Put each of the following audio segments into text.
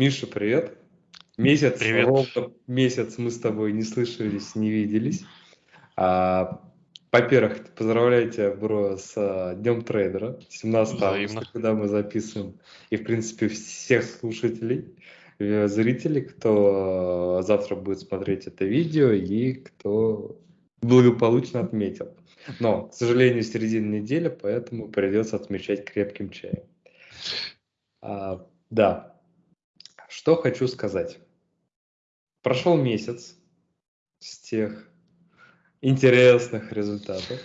Миша, привет. Месяц, Привет. ровно месяц мы с тобой не слышались, не виделись. А, во-первых, поздравляю тебя, бро, с а, Днем трейдера, 17 Взаимно. августа, когда мы записываем. И, в принципе, всех слушателей, э, зрителей, кто а, завтра будет смотреть это видео и кто благополучно отметил. Но, к сожалению, середина недели, поэтому придется отмечать крепким чаем. А, да. Что хочу сказать. Прошел месяц с тех интересных результатов.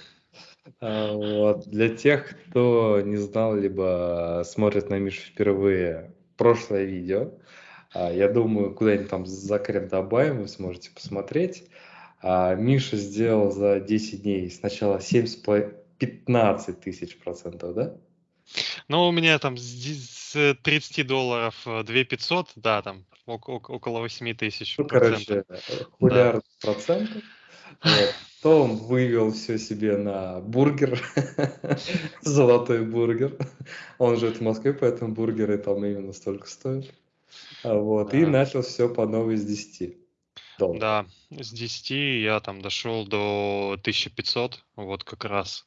А, вот. Для тех, кто не знал, либо смотрит на Мишу впервые, прошлое видео, а, я думаю, куда-нибудь там закреп добавим, вы сможете посмотреть. А, Миша сделал за 10 дней сначала 7 с поло- 15 тысяч процентов, да? Ну, у меня там с ди- с 30 долларов э, 2 500, да, там ок- ок- около 8 тысяч Ну, процентов. короче, э, хулиард процентов. Вот. То он вывел все себе на бургер, золотой бургер. Он живет в Москве, поэтому бургеры там именно столько стоят. А Вот. И Да. начал все по новой с 10 долларов. Да, с 10 я там дошел до 1500, вот как раз.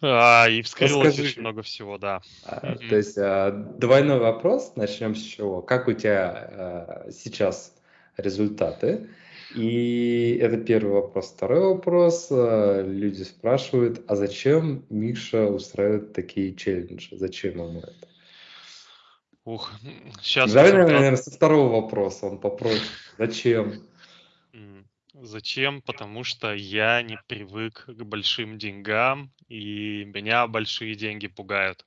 А, и вскрылось Расскажи. очень много всего, да. А, Мгм. То есть а, двойной вопрос. Начнем с чего? Как у тебя а, сейчас результаты? И это первый вопрос. Второй вопрос. а, Люди спрашивают, а зачем Миша устраивает такие челленджи? Зачем ему это? Ух, сейчас Давай, наверное, со второго вопроса, он попроще. Зачем? Зачем? Потому что я не привык к большим деньгам, и меня большие деньги пугают.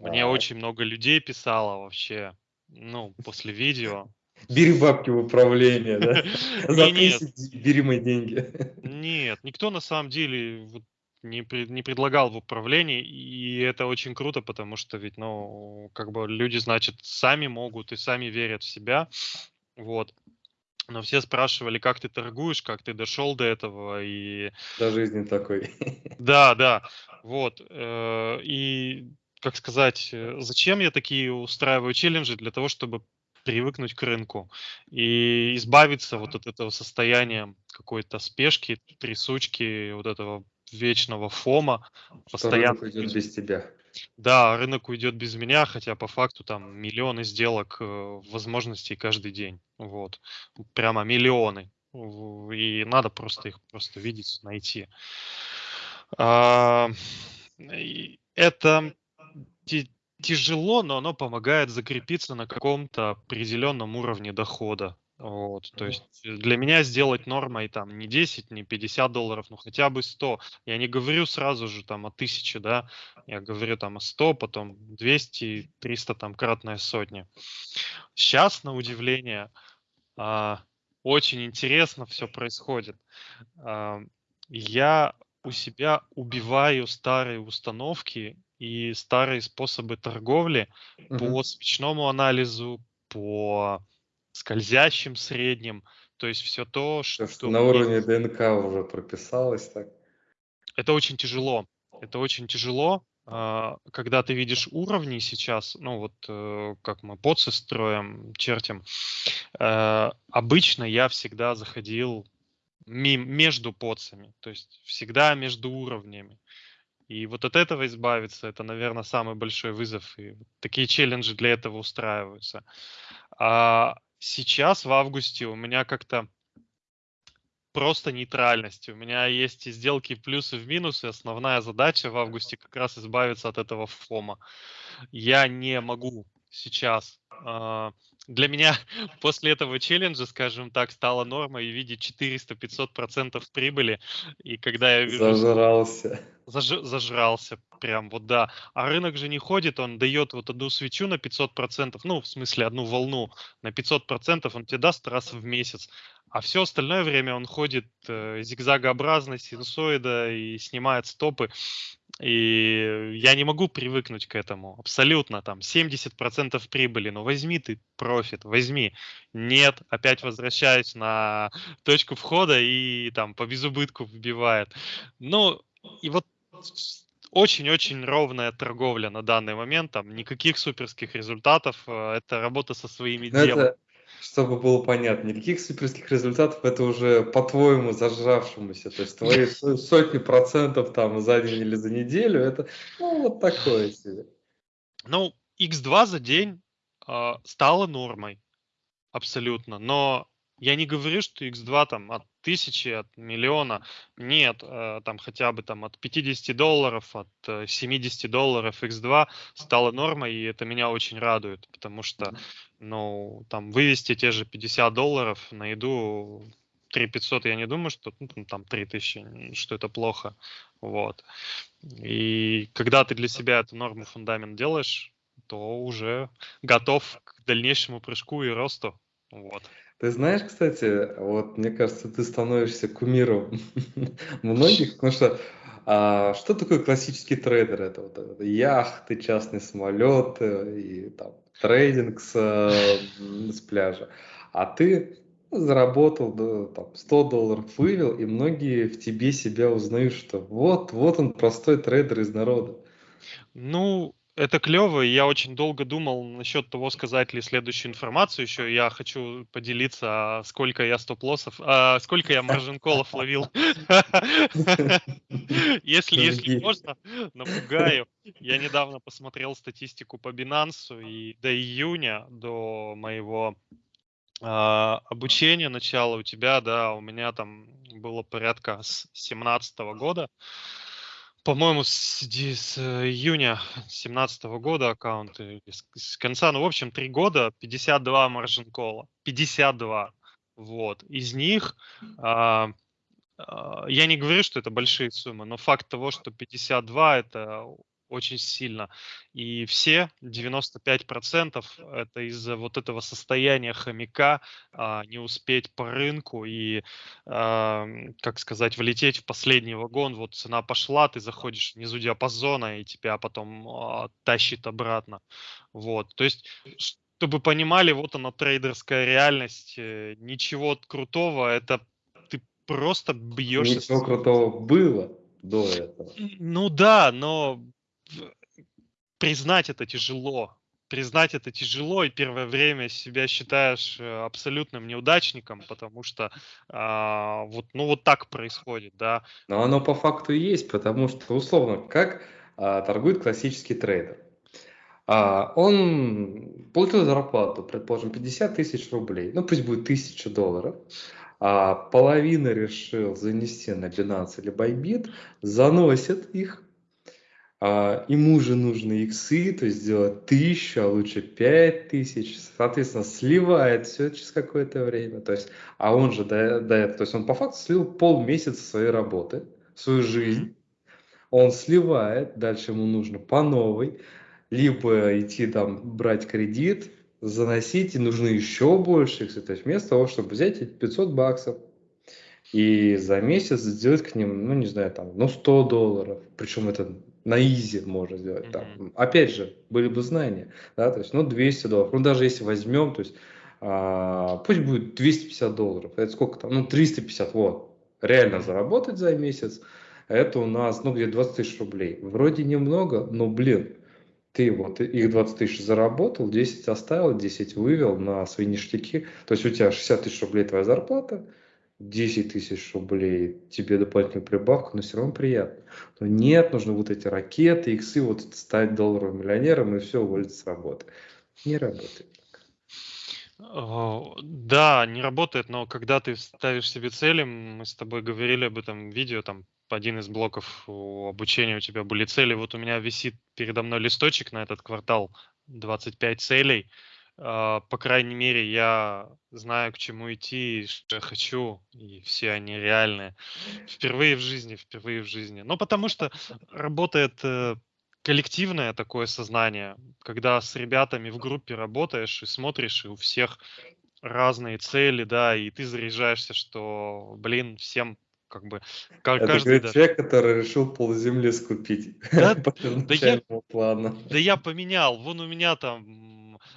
Мне очень много людей писало вообще, ну, после видео. Бери бабки в управление, да? За Не, нет, 10 бери мои деньги. нет, никто на самом деле не, не предлагал в управлении, и это очень круто, потому что ведь, ну, как бы люди, значит, сами могут и сами верят в себя, вот. Но все спрашивали, как ты торгуешь, как ты дошел до этого, и До жизни такой. Да, да, вот. э, И, как сказать, э, зачем я такие устраиваю челленджи? Для того, чтобы привыкнуть к рынку и избавиться вот от этого состояния какой-то спешки, трясучки, вот этого вечного фома, Что рынок постоянно. уйдет без тебя. Да, рынок уйдет без меня, хотя по факту там миллионы сделок, э, возможностей каждый день. Вот. Прямо миллионы. И надо просто их просто видеть, найти. А, Это тяжело, но оно помогает закрепиться на каком-то определенном уровне дохода. Вот, то есть э, для меня сделать нормой там не 10, не 50 долларов, ну хотя бы 100. Я не говорю сразу же там о 1000, да, я говорю там о 100, потом 200, 300, там кратная сотня. Сейчас, на удивление, а, очень интересно все происходит. А, Я у себя убиваю старые установки и старые способы торговли Мгм. по свечному анализу, по скользящим средним. То есть все то, То, что что на уровне ДНК уже прописалось так. Это очень тяжело. Это очень тяжело, а, когда ты видишь уровни сейчас, ну вот э, как мы поцы строим, чертим. э, Обычно я всегда заходил между поцами, то есть всегда между уровнями. И вот от этого избавиться, это, наверное, самый большой вызов. И такие челленджи для этого устраиваются. А сейчас, в августе, у меня как-то просто нейтральность. У меня есть и сделки плюсы, в минусы. Основная задача в августе как раз избавиться от этого фома. Я не могу сейчас. а, Для меня после этого челленджа, скажем так, стала нормой видеть 400-500% прибыли. И когда я вижу Зажрался. Заж- зажрался, прям вот да. А рынок же не ходит, он дает вот одну свечу на 500%, ну, в смысле, одну волну на 500%, он тебе даст раз в месяц. А все остальное время он ходит э, зигзагообразно, синусоида и снимает стопы. И я не могу привыкнуть к этому. Абсолютно там 70% прибыли. Ну возьми ты профит, возьми. Нет, опять возвращаюсь на точку входа и там по безубытку вбивает. Ну, и вот очень-очень ровная торговля на данный момент, там никаких суперских результатов, э, это работа со своими Ну, демами. Чтобы было понятно, никаких суперских результатов, это уже по-твоему зажравшемуся, то есть твои со- сотни процентов там за день или за неделю, это ну, вот такое себе. Ну, X2 за день а, стало нормой, абсолютно, но я не говорю, что X2 там от тысячи, от миллиона. Нет, э, там хотя бы там от 50 долларов, от э, 70 долларов X2 стало нормой, и это меня очень радует, потому что, ну, там вывести те же 50 долларов на еду 3 500, я не думаю, что ну, там- там 3000, м, что это плохо. Вот. И когда ты для себя эту норму, фундамент делаешь, то уже готов к дальнейшему прыжку и росту. Вот. Ты знаешь, кстати, вот мне кажется, ты становишься кумиром многих, потому что а, что такое классический трейдер? Это вот это яхты, частные самолеты и там трейдинг с, с пляжа. А ты заработал да, там, 100 долларов, вывел, и многие в тебе себя узнают, что вот, вот он простой трейдер из народа. Ну, это клево, и я очень долго думал насчет того, сказать ли следующую информацию еще. Я хочу поделиться, а, сколько я стоп-лоссов, а, сколько я маржин-колов ловил. Если, можно, напугаю. Я недавно посмотрел статистику по Binance, и до июня, до моего а, обучения, начала у тебя, да, у меня там было порядка с 17 года. По-моему, с, с э, июня 2017 года аккаунт, или с, с конца, ну, в общем, три года, 52 маржин кола. 52. Вот. Из них, а, а, я не говорю, что это большие суммы, но факт того, что 52 это очень сильно. И все, 95% это из-за вот этого состояния хомяка а, не успеть по рынку и, а, как сказать, влететь в последний вагон. Вот цена пошла, ты заходишь внизу диапазона и тебя потом а, тащит обратно. Вот. То есть, чтобы понимали, вот она трейдерская реальность. э, Ничего крутого, это ты просто бьешься. Ничего крутого было до этого. Ну да, но признать это тяжело. Признать это тяжело, и первое время себя считаешь э, абсолютным неудачником, потому что а, вот, ну вот так происходит, да. Но оно по факту и есть, потому что, условно, как а, торгует классический трейдер? А, он получил зарплату, предположим, 50 тысяч рублей, ну пусть будет 1000 долларов, а половина решил занести на Binance или Bybit, заносит их, а, ему же нужны иксы, то есть сделать тысячу, а лучше пять тысяч, соответственно, сливает все через какое-то время, то есть, а он же до, до этого, то есть он по факту слил полмесяца своей работы, свою жизнь, он сливает, дальше ему нужно по новой, либо идти там брать кредит, заносить, и нужно еще больше иксы, то есть вместо того, чтобы взять эти 500 баксов, и за месяц сделать к ним, ну, не знаю, там, ну, 100 долларов. Причем это на изи можно сделать. Там. Опять же, были бы знания, да, то есть, ну, 200 долларов. Ну, даже если возьмем, то есть, а, пусть будет 250 долларов. Это сколько там? Ну, 350, вот. Реально заработать за месяц, это у нас, ну, где 20 тысяч рублей. Вроде немного, но, блин, ты вот их 20 тысяч заработал, 10 оставил, 10 вывел на свои ништяки. То есть у тебя 60 тысяч рублей твоя зарплата, 10 тысяч рублей тебе дополнительную прибавку, но все равно приятно. Но нет, нужно вот эти ракеты, иксы, вот стать долларовым миллионером и все, уволиться с работы. Не работает. О, Да, не работает, но когда ты ставишь себе цели, мы с тобой говорили об этом видео, там один из блоков обучения у тебя были цели. Вот у меня висит передо мной листочек на этот квартал 25 целей. А, По крайней мере, я знаю, к чему идти, и что я хочу, и все они реальные. Впервые в жизни, впервые в жизни. Ну, потому что работает э, коллективное такое сознание, когда с ребятами в группе работаешь и смотришь, и у всех разные цели, да, и ты заряжаешься, что, блин, всем как бы ка- Это каждый, говорит да, человек, который решил полземли скупить Да, да я, плану. да я поменял, вон у меня там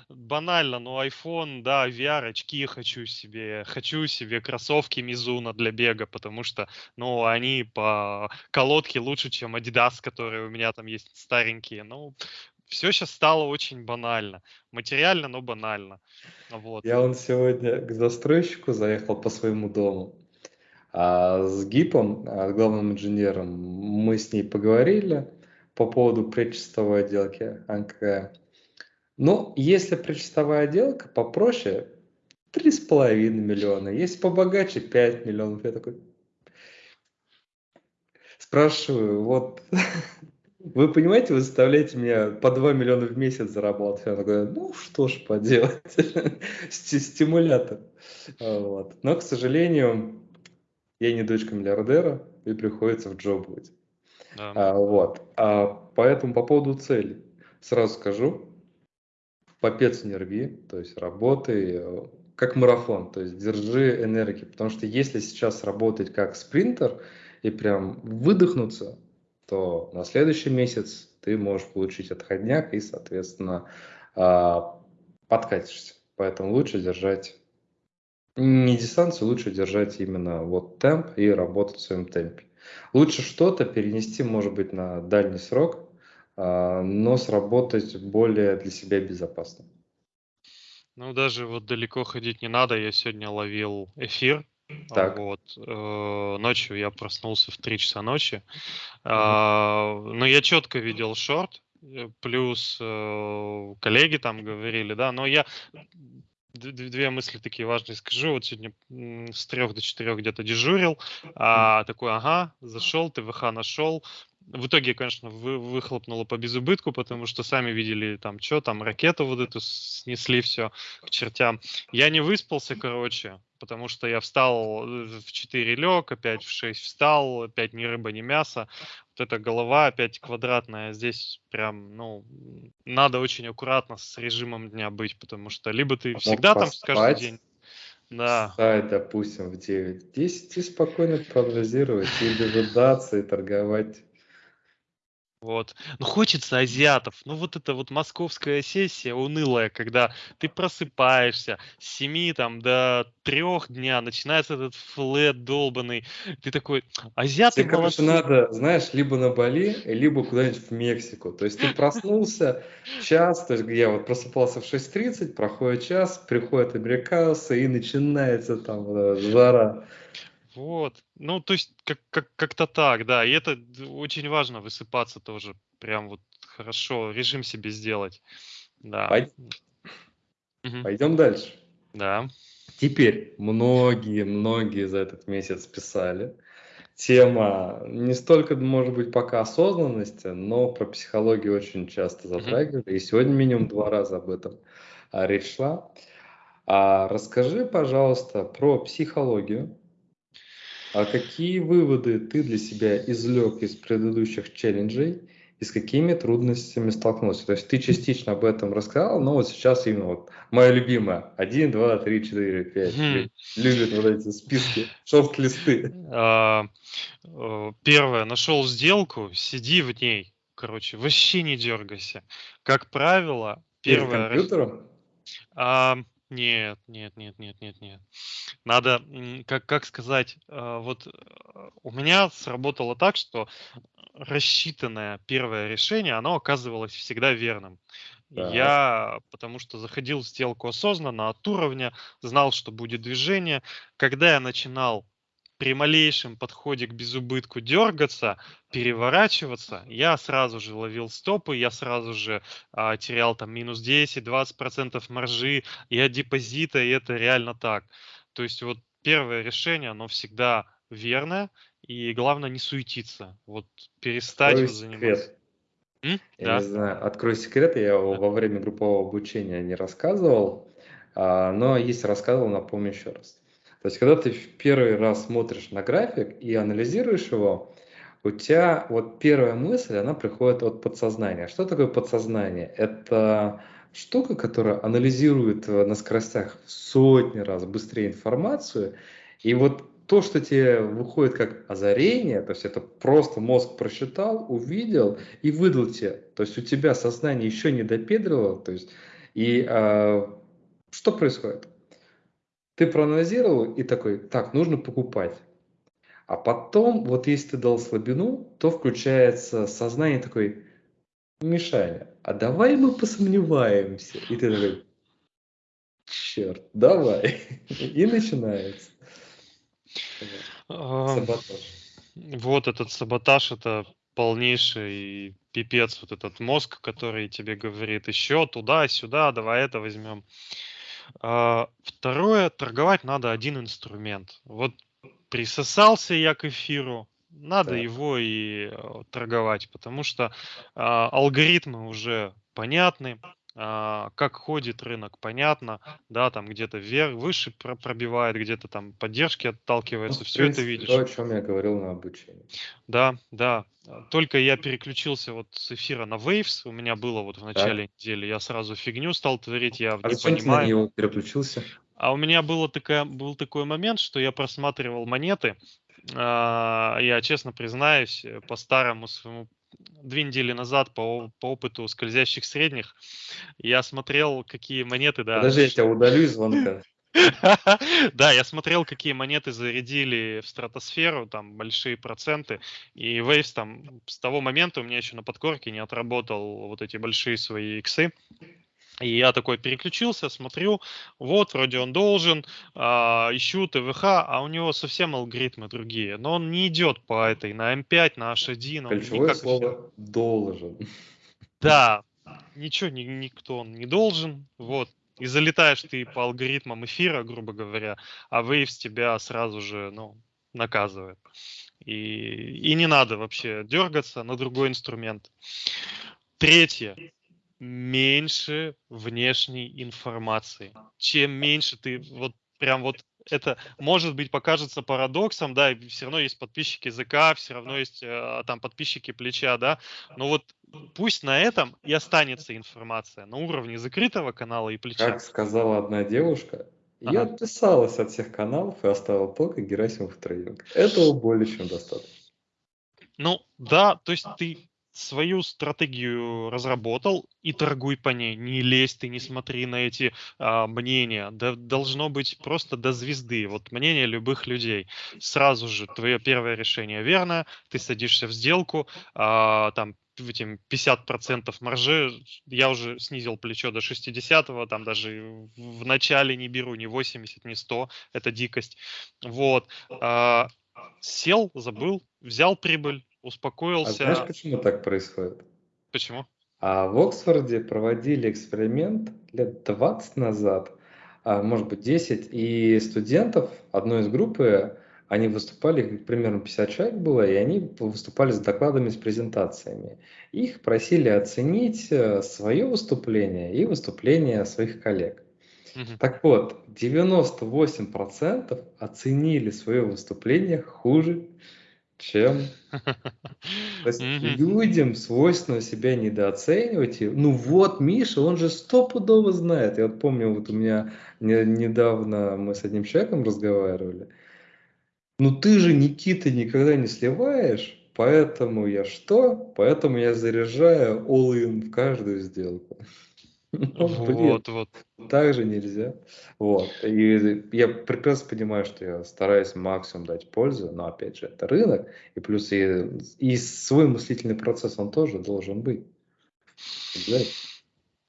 банально, ну iPhone, да, VR, очки хочу себе, хочу себе кроссовки Мизуна для бега, потому что, ну, они по колодке лучше, чем Adidas, которые у меня там есть старенькие. Ну, все сейчас стало очень банально. Материально, но банально. Вот. Я он сегодня к застройщику заехал по своему дому. А с ГИПом, а, главным инженером, мы с ней поговорили по поводу предчистовой отделки АНК. Ну, если предчистовая отделка попроще, 3,5 миллиона. Если побогаче, 5 миллионов. Я такой спрашиваю, вот вы понимаете, вы заставляете меня по 2 миллиона в месяц зарабатывать. Я такой, ну что ж поделать, стимулятор. Вот. Но, к сожалению, я не дочка миллиардера, и приходится в джоб быть. Да. А, вот. А, поэтому по поводу цели. Сразу скажу, попец не рви, то есть работай э, как марафон, то есть держи энергии, потому что если сейчас работать как спринтер и прям выдохнуться, то на следующий месяц ты можешь получить отходняк и, соответственно, а, подкатишься. Поэтому лучше держать не дистанцию, лучше держать именно вот темп и работать в своем темпе. Лучше что-то перенести, может быть, на дальний срок, но сработать более для себя безопасно. Ну, даже вот далеко ходить не надо. Я сегодня ловил эфир. Так. Вот. Э, ночью я проснулся в 3 часа ночи. А, но я четко видел шорт. Э, плюс э, коллеги там говорили, да, но я две мысли такие важные скажу. Вот сегодня с трех до четырех где-то дежурил, а такой, ага, зашел, ТВХ нашел. В итоге, конечно, вы, выхлопнуло по безубытку, потому что сами видели там, что там, ракету вот эту снесли все к чертям. Я не выспался, короче, потому что я встал э, в 4 лег, опять в 6 встал, опять ни рыба, ни мясо. Вот эта голова опять квадратная. Здесь прям, ну, надо очень аккуратно с режимом дня быть, потому что либо ты всегда там каждый день... Да. Встать, допустим, в 9-10 и спокойно прогнозировать, и дожидаться, и торговать вот. Ну, хочется азиатов. Ну, вот эта вот московская сессия унылая, когда ты просыпаешься с 7 там, до 3 дня, начинается этот флет долбанный. Ты такой, азиаты Тебе, молодцы. короче, надо, знаешь, либо на Бали, либо куда-нибудь в Мексику. То есть ты проснулся час, то есть я вот просыпался в 6.30, проходит час, приходят американцы, и начинается там вот, жара. Вот. Ну, то есть, как, как, как-то так, да. И это очень важно высыпаться тоже. Прям вот хорошо, режим себе сделать. Да. Пойдем, угу. Пойдем дальше. Да. Теперь многие-многие за этот месяц писали. Тема не столько, может быть, пока осознанности, но про психологию очень часто затрагивали. Угу. И сегодня минимум два раза об этом а, речь шла. А расскажи, пожалуйста, про психологию а какие выводы ты для себя извлек из предыдущих челленджей и с какими трудностями столкнулся? То есть ты частично об этом рассказал, но вот сейчас именно вот моя любимая. Один, два, три, четыре, пять. Любит вот эти списки, шорт-листы. А, э, первое, нашел сделку, сиди в ней. Короче, вообще не дергайся. Как правило, первое... Перед компьютером? А, нет, нет, нет, нет, нет, нет. Надо, как, как сказать, э, вот э, у меня сработало так, что рассчитанное первое решение, оно оказывалось всегда верным. Так. Я, потому что заходил в сделку осознанно, от уровня, знал, что будет движение. Когда я начинал при малейшем подходе к безубытку дергаться, переворачиваться, я сразу же ловил стопы, я сразу же а, терял там минус 10-20% маржи и от депозита, и это реально так. То есть вот первое решение, оно всегда верное, и главное не суетиться, вот перестать Открой заниматься. М? Я да. не знаю, открой секрет, я да. во время группового обучения не рассказывал, а, но если рассказывал, напомню еще раз. То есть, когда ты в первый раз смотришь на график и анализируешь его, у тебя вот первая мысль, она приходит от подсознания. Что такое подсознание? Это штука, которая анализирует на скоростях в сотни раз быстрее информацию, и вот то, что тебе выходит как озарение, то есть это просто мозг просчитал, увидел и выдал тебе. То есть у тебя сознание еще не допедривало, то есть И э, что происходит? Ты проанализировал и такой, так, нужно покупать. А потом, вот если ты дал слабину, то включается сознание такой, Мишаня, а давай мы посомневаемся. И ты такой, черт, давай. И начинается. Саботаж. Вот этот саботаж, это полнейший пипец, вот этот мозг, который тебе говорит еще туда, сюда, давай это возьмем. А, второе, торговать надо один инструмент. Вот присосался я к эфиру, надо так. его и э, торговать, потому что э, алгоритмы уже понятны, как ходит рынок, понятно, да, там где-то вверх, выше пробивает, где-то там поддержки отталкивается, ну, все принципе, это видишь. То, о чем я говорил на обучении. Да, да. Только я переключился вот с эфира на Waves, у меня было вот в начале так. недели, я сразу фигню стал творить, я а не зачем понимаю. Ты на него переключился? А у меня было такая, был такой момент, что я просматривал монеты, а, я честно признаюсь, по старому своему две недели назад по, по опыту скользящих средних я смотрел, какие монеты, да. Подожди, я тебя удалю из звонка. Да, я смотрел, какие монеты зарядили в стратосферу, там большие проценты, и Waves там с того момента у меня еще на подкорке не отработал вот эти большие свои иксы. И я такой переключился, смотрю, вот, вроде он должен, а, ищу ТВХ, а у него совсем алгоритмы другие. Но он не идет по этой, на М5, на H1. Ключевое слово «должен». Да, ничего ни, никто он не должен, вот. И залетаешь ты по алгоритмам эфира, грубо говоря, а Waves тебя сразу же, ну, наказывает. И, и не надо вообще дергаться на другой инструмент. Третье меньше внешней информации. Чем меньше ты вот прям вот это может быть покажется парадоксом, да, и все равно есть подписчики языка, все равно есть э, там подписчики плеча, да, но вот пусть на этом и останется информация на уровне закрытого канала и плеча. Как сказала одна девушка, ага. я отписалась от всех каналов и оставила только Герасимов трейдинг. Этого более чем достаточно. Ну да, то есть ты свою стратегию разработал и торгуй по ней. Не лезь ты, не смотри на эти а, мнения. Да, должно быть просто до звезды. Вот мнение любых людей. Сразу же твое первое решение верно, ты садишься в сделку, а, там этим 50% маржи, я уже снизил плечо до 60 там даже в начале не беру ни 80, ни 100, это дикость. Вот. А, сел, забыл, взял прибыль, успокоился. А знаешь, почему так происходит? Почему? А в Оксфорде проводили эксперимент лет 20 назад, а может быть 10, и студентов одной из группы, они выступали, примерно 50 человек было, и они выступали с докладами, с презентациями. Их просили оценить э, свое выступление и выступление своих коллег. Угу. Так вот, 98% оценили свое выступление хуже, чем... То есть людям свойственно себя недооценивать. ну вот, Миша, он же стопудово знает. Я вот помню, вот у меня недавно мы с одним человеком разговаривали. Ну ты же, Никита, никогда не сливаешь, поэтому я что? Поэтому я заряжаю all-in в каждую сделку. Ну, вот, вот. Так же нельзя. Вот. И я прекрасно понимаю, что я стараюсь максимум дать пользу, но опять же, это рынок, и плюс и, и свой мыслительный процесс он тоже должен быть.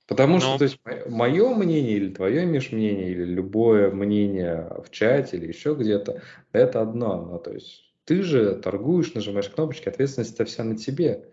Потому но... что, то есть, мое мнение или твое Миш, мнение, или любое мнение в чате или еще где-то, это одно. Ну, то есть, ты же торгуешь, нажимаешь кнопочки, ответственность вся на тебе.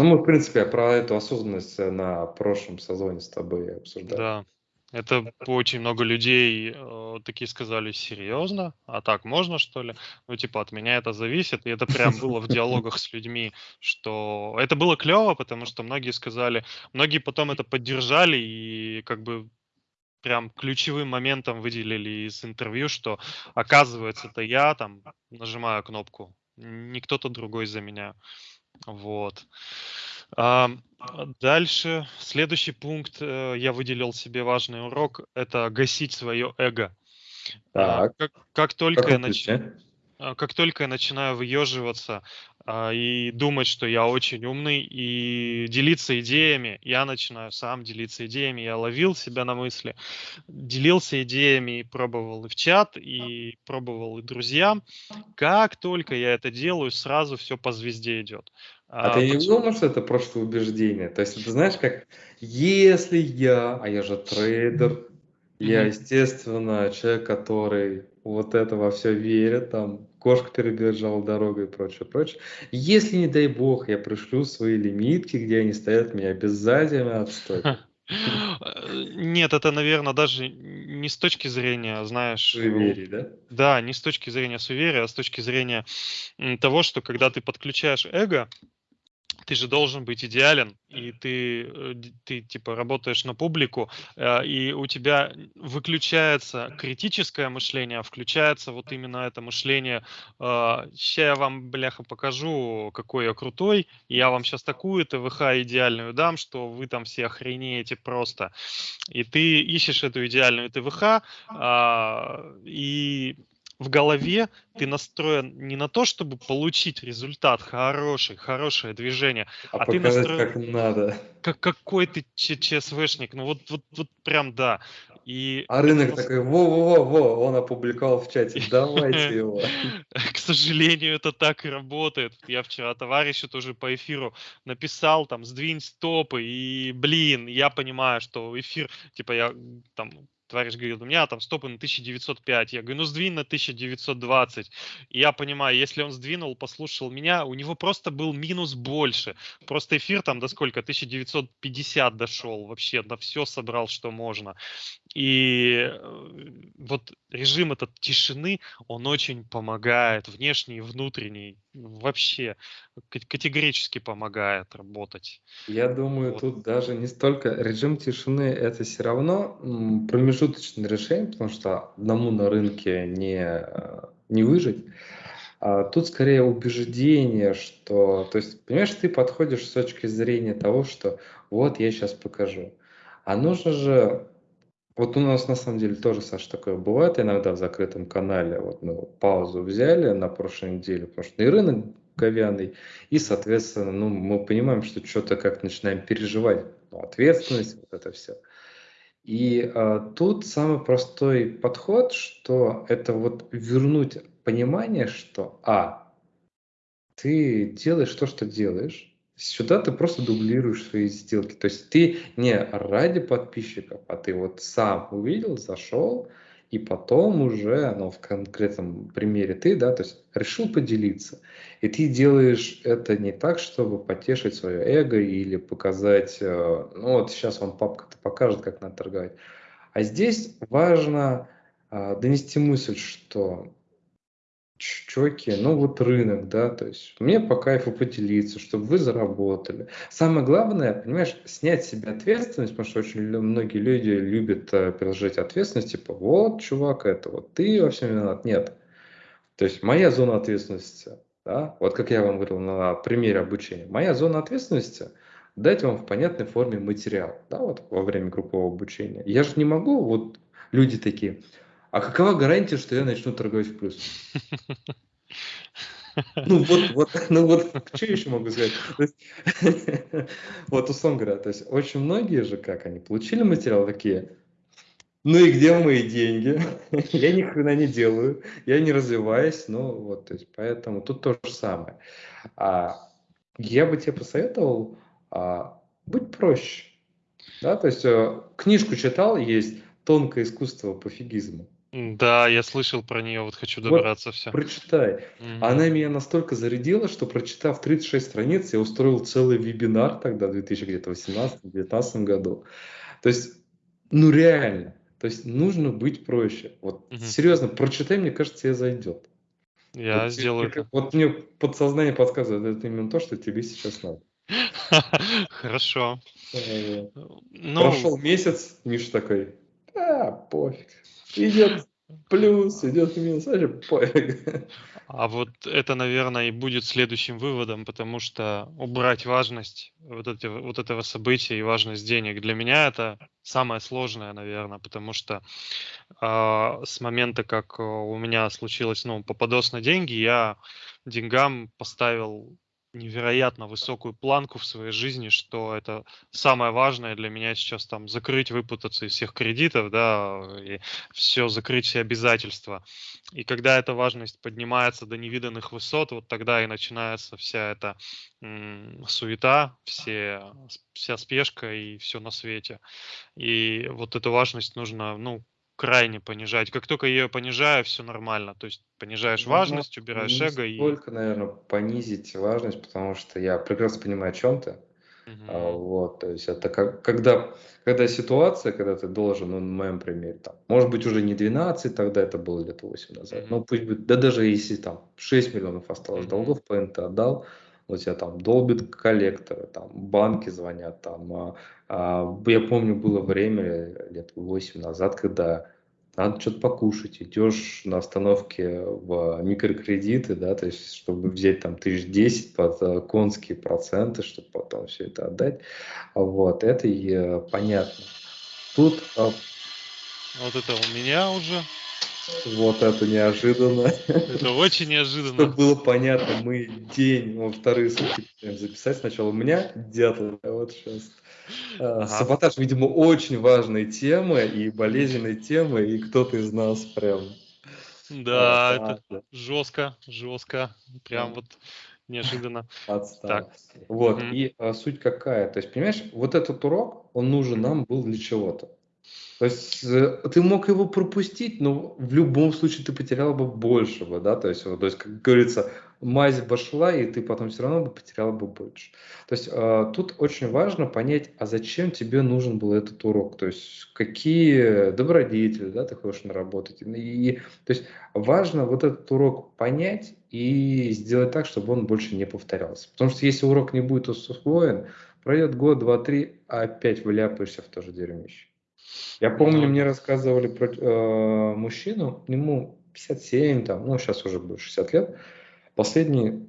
Ну, мы, в принципе, про эту осознанность э, на прошлом сезоне с тобой обсуждали. Да, это очень много людей э, такие сказали, серьезно? А так можно, что ли? Ну, типа, от меня это зависит. И это прям было в диалогах с людьми, что это было клево, потому что многие сказали, многие потом это поддержали и как бы прям ключевым моментом выделили из интервью, что оказывается, это я там нажимаю кнопку, не кто-то другой за меня. Вот. А, дальше, следующий пункт, э, я выделил себе важный урок, это гасить свое эго. А, так. как, как только как я начал... а, как только я начинаю выеживаться а, и думать, что я очень умный, и делиться идеями, я начинаю сам делиться идеями. Я ловил себя на мысли, делился идеями и пробовал и в чат, и пробовал и друзьям. Как только я это делаю, сразу все по звезде идет. А, ты не почему? думал, что это просто убеждение? То есть, ты знаешь, как если я, а я же трейдер, я, естественно, человек, который вот это во все верит, там, кошка перебежала дорогу и прочее, прочее. Если, не дай бог, я пришлю свои лимитки, где они стоят, меня обязательно отстойкают. Э, Нет, это, наверное, даже не с точки зрения, знаешь, э, Суеверий, да? да, не с точки зрения суеверия, а с точки зрения того, что когда ты подключаешь эго, ты же должен быть идеален, и ты, э, ты типа работаешь на публику, э, и у тебя выключается критическое мышление, а включается вот именно это мышление. Сейчас я вам, бляха, покажу, какой я крутой, я вам сейчас такую ТВХ идеальную дам, что вы там все охренеете просто. И ты ищешь эту идеальную ТВХ, а, и в голове ты настроен не на то, чтобы получить результат хороший, хорошее движение, А а ты настроен как надо. как какой ты ЧСВшник. Ну вот, вот, вот прям да. И А рынок нас- такой, во-во-во, он опубликовал в чате, давайте его. К сожалению, это так и работает. Я вчера товарищу тоже по эфиру написал, там, сдвинь стопы, и, блин, я понимаю, что эфир, типа, я там, товарищ говорит, у меня там стопы на 1905. Я говорю, ну, сдвинь на 1920. И я понимаю, если он сдвинул, послушал меня, у него просто был минус больше. Просто эфир там до сколько? 1950 дошел вообще, на все собрал, что можно. И э, вот режим этот тишины, он очень помогает, внешний и внутренний, вообще к- категорически помогает работать. Я думаю, Вот. тут даже не столько режим тишины, это все равно промежуточное решение, потому что одному на рынке не, э, не выжить. А тут скорее убеждение, что, то есть, понимаешь, ты подходишь с точки зрения того, что вот я сейчас покажу. А нужно же, вот у нас на самом деле тоже, Саша, такое бывает иногда в закрытом канале, вот мы паузу взяли на прошлой неделе, потому что и рынок говяный, и, соответственно, ну, мы понимаем, что что-то как начинаем переживать, ну, ответственность, вот это все. И а, тут самый простой подход, что это вот вернуть понимание, что, а, ты делаешь то, что делаешь, сюда ты просто дублируешь свои сделки. То есть ты не ради подписчиков, а ты вот сам увидел, зашел, и потом уже, ну, в конкретном примере ты, да, то есть решил поделиться. И ты делаешь это не так, чтобы потешить свое эго или показать, э, ну, вот сейчас вам папка-то покажет, как надо торговать. А здесь важно а, донести мысль, что чуваки, ну вот рынок, да, то есть мне по кайфу поделиться, чтобы вы заработали. Самое главное, понимаешь, снять с себя ответственность, потому что очень многие люди любят э, переложить ответственность, типа, вот, чувак, это вот ты во всем виноват. Нет. То есть моя зона ответственности, да, вот как я вам говорил на примере обучения, моя зона ответственности дать вам в понятной форме материал, да, вот во время группового обучения. Я же не могу, вот люди такие, а какова гарантия, что я начну торговать в плюс? Ну вот, вот, ну вот, что еще могу сказать? Вот, условно говоря, то есть очень многие же, как они получили материал, такие, ну и где мои деньги? Я ни хрена не делаю, я не развиваюсь, ну вот, то есть поэтому тут то же самое. А, я бы тебе посоветовал а, быть проще, да, то есть э, книжку читал, есть «Тонкое искусство пофигизма». Да, я слышал про нее, вот хочу Вот добраться все. прочитай. Она меня настолько зарядила, что прочитав 36 страниц, я устроил целый вебинар тогда, в 2018-2019 году. То есть, ну реально, то есть нужно быть проще. Вот Мгм. серьезно, прочитай, мне кажется, тебе зайдет. Я Вот, сделаю это. вот мне подсознание подсказывает, это именно то, что тебе сейчас надо. Хорошо. Э, Ну, Прошел месяц, Миша такой, а, пофиг, идет плюс, идет минус, вообще. А вот это, наверное, и будет следующим выводом, потому что убрать важность вот, эти, вот этого события и важность денег для меня это самое сложное, наверное, потому что э, с момента, как у меня случилось, ну, попадос на деньги, я деньгам поставил невероятно высокую планку в своей жизни, что это самое важное для меня сейчас там закрыть, выпутаться из всех кредитов, да, и все закрыть все обязательства. И когда эта важность поднимается до невиданных высот, вот тогда и начинается вся эта м, суета, все, вся спешка и все на свете. И вот эту важность нужно, ну, крайне понижать. Как только ее понижаю, все нормально. То есть понижаешь ну, важность, убираешь не эго. Только, и... наверное, понизить важность, потому что я прекрасно понимаю, о чем ты. Uh-huh. А, вот, то есть это как, когда, когда ситуация, когда ты должен, ну, на моем примере, там, может быть, уже не 12, тогда это было лет 8 назад, uh-huh. ну, пусть будет, да даже если там 6 миллионов осталось uh-huh. долгов, по НТ отдал, у тебя там долбит коллекторы, там банки звонят, там, а, я помню, было время лет 8 назад, когда надо что-то покушать, идешь на остановке в микрокредиты, да, то есть чтобы взять там тысяч десять под э, конские проценты, чтобы потом все это отдать, вот, это и понятно. Тут... А вот это у меня уже вот это неожиданно. Это очень неожиданно. Чтобы было понятно, мы день, во вторые сутки записать сначала. У меня дятел, а вот сейчас. А, ага. Саботаж, видимо, очень важная тема и болезненная тема, и кто-то из нас прям... Да, а, это да. жестко, жестко, прям вот неожиданно. Так. Вот, угу. и а, суть какая? То есть, понимаешь, вот этот урок, он нужен нам был для чего-то. То есть э, ты мог его пропустить, но в любом случае ты потерял бы большего, да, то есть, то есть как говорится, мазь пошла, и ты потом все равно бы потерял бы больше. То есть э, тут очень важно понять, а зачем тебе нужен был этот урок, то есть какие добродетели, да, ты хочешь наработать. И, то есть важно вот этот урок понять и сделать так, чтобы он больше не повторялся. Потому что если урок не будет усвоен, пройдет год, два, три, а опять вляпаешься в то же дерьмище. Я помню, мне рассказывали про э, мужчину, ему 57, там, ну, сейчас уже будет 60 лет. Последние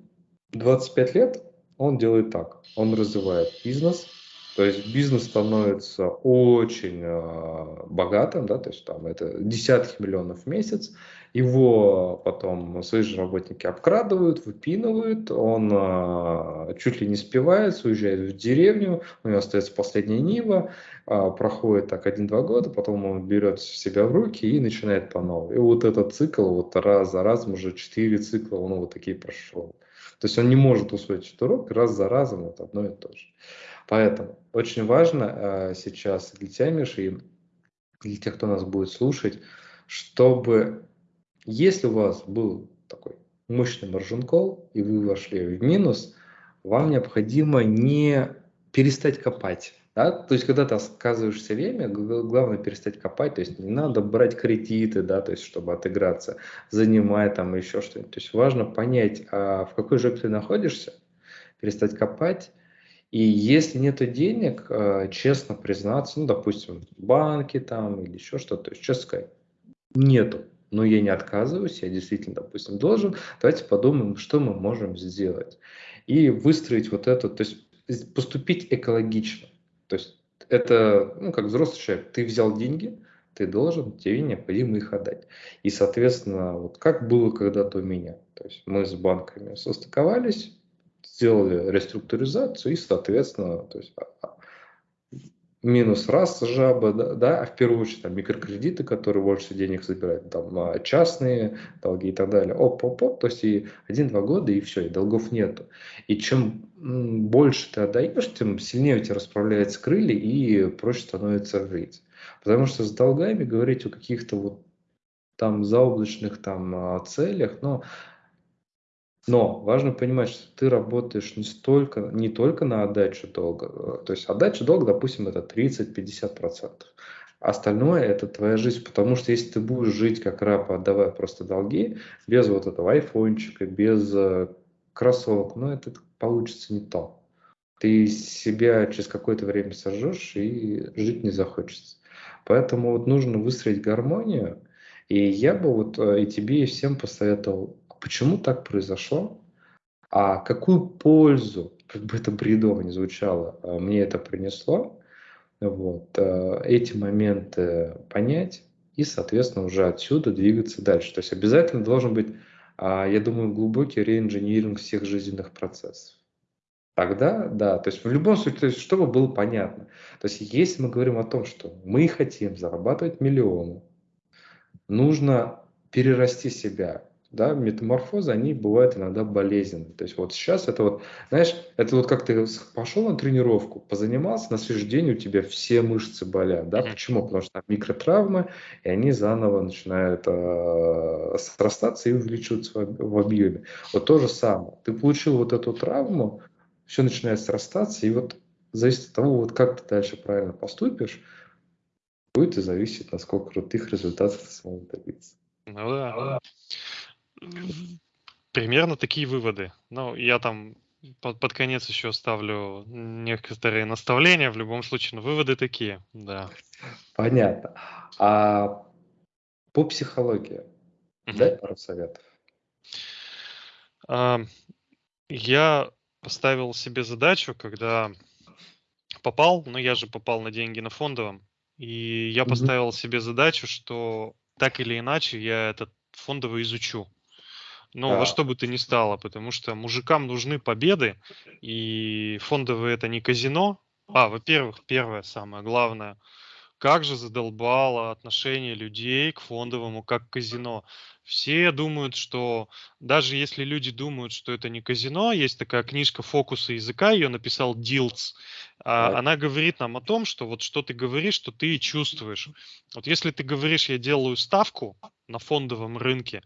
25 лет он делает так. Он развивает бизнес, то есть бизнес становится очень э, богатым, да, то есть там это десятки миллионов в месяц. Его потом свои же работники обкрадывают, выпинывают, он э, чуть ли не спивается, уезжает в деревню, у него остается последняя Нива, э, проходит так один-два года, потом он берет себя в руки и начинает по новой. И вот этот цикл, вот раз за разом уже четыре цикла он вот такие прошел. То есть он не может усвоить этот урок раз за разом вот одно и то же. Поэтому очень важно э, сейчас для тебя, Миша, и для тех, кто нас будет слушать, чтобы, если у вас был такой мощный маржин и вы вошли в минус, вам необходимо не перестать копать. Да? То есть, когда ты отказываешься время, главное перестать копать, то есть не надо брать кредиты, да, то есть, чтобы отыграться, занимать там еще что-нибудь. То есть важно понять, а в какой жопе ты находишься, перестать копать, и если нет денег, э, честно признаться, ну, допустим, в банке там или еще что-то, то есть честно сказать, нету. Но я не отказываюсь, я действительно, допустим, должен. Давайте подумаем, что мы можем сделать. И выстроить вот это, то есть поступить экологично. То есть это, ну, как взрослый человек, ты взял деньги, ты должен, тебе необходимо их отдать. И, соответственно, вот как было когда-то у меня. То есть мы с банками состыковались, сделали реструктуризацию и, соответственно, то есть а, а, минус раз жаба, да, да, а в первую очередь там, микрокредиты, которые больше денег забирают, там а, частные долги и так далее. Оп-оп-оп, то есть и один-два года, и все, и долгов нету. И чем больше ты отдаешь, тем сильнее у тебя расправляются крылья и проще становится жить. Потому что с долгами говорить о каких-то вот там заоблачных там целях, но но важно понимать, что ты работаешь не, столько, не только на отдачу долга. Э, то есть отдача долга, допустим, это 30-50%. Остальное это твоя жизнь, потому что если ты будешь жить как раб, отдавая просто долги, без вот этого айфончика, без э, кроссовок, ну это получится не то. Ты себя через какое-то время сожжешь и жить не захочется. Поэтому вот нужно выстроить гармонию, И я бы вот э, и тебе, и всем посоветовал, почему так произошло, а какую пользу, как бы это бредово не звучало, э, мне это принесло, вот, э, эти моменты понять и, соответственно, уже отсюда двигаться дальше. То есть обязательно должен быть, а, я думаю, глубокий реинжиниринг всех жизненных процессов. Тогда, да, то есть в любом случае, то есть, чтобы было понятно. То есть если мы говорим о том, что мы хотим зарабатывать миллионы, нужно перерасти себя, да, метаморфозы, они бывают иногда болезненны. То есть вот сейчас это вот, знаешь, это вот как ты пошел на тренировку, позанимался, на следующий день у тебя все мышцы болят, да, почему? Потому что там микротравмы, и они заново начинают э, срастаться и увеличиваться в, в объеме. Вот то же самое. Ты получил вот эту травму, все начинает срастаться, и вот зависит от того, вот как ты дальше правильно поступишь, будет и зависит, насколько крутых результатов ты сможешь добиться. Ну да. Примерно такие выводы. Ну, я там под, под конец еще ставлю некоторые наставления. В любом случае, но выводы такие, да. Понятно. А по психологии угу. дай пару советов. А, я поставил себе задачу, когда попал, ну я же попал на деньги на фондовом, и я угу. поставил себе задачу, что так или иначе я этот фондовый изучу. Ну, да. во что бы то ни стало, потому что мужикам нужны победы, и фондовые это не казино. А, во-первых, первое, самое главное, как же задолбало отношение людей к фондовому, как к казино. Все думают, что даже если люди думают, что это не казино, есть такая книжка «Фокусы языка», ее написал Дилц. А, она говорит нам о том, что вот что ты говоришь, что ты чувствуешь. Вот если ты говоришь, я делаю ставку на фондовом рынке,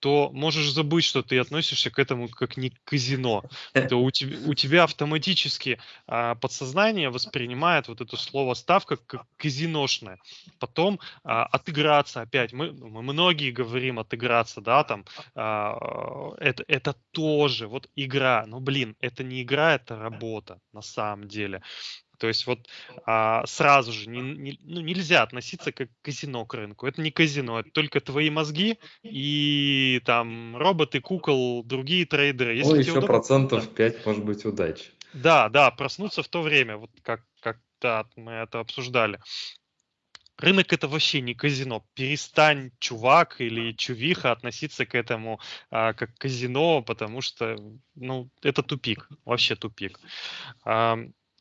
то можешь забыть, что ты относишься к этому как не к казино. То у тебя, у тебя автоматически а, подсознание воспринимает вот это слово ставка как казиношное. Потом а, отыграться опять. Мы, мы многие говорим отыграться, да, там а, это, это тоже вот игра. Но блин, это не игра, это работа на самом деле. То есть вот а, сразу же не, не, ну, нельзя относиться как казино к рынку. Это не казино, это только твои мозги и там роботы, кукол, другие трейдеры. Если ну, еще удобно, процентов да. 5 может быть удачи. Да, да, проснуться в то время, вот как, как да, мы это обсуждали. Рынок это вообще не казино. Перестань, чувак или чувиха, относиться к этому а, как казино, потому что, ну, это тупик, вообще тупик. А,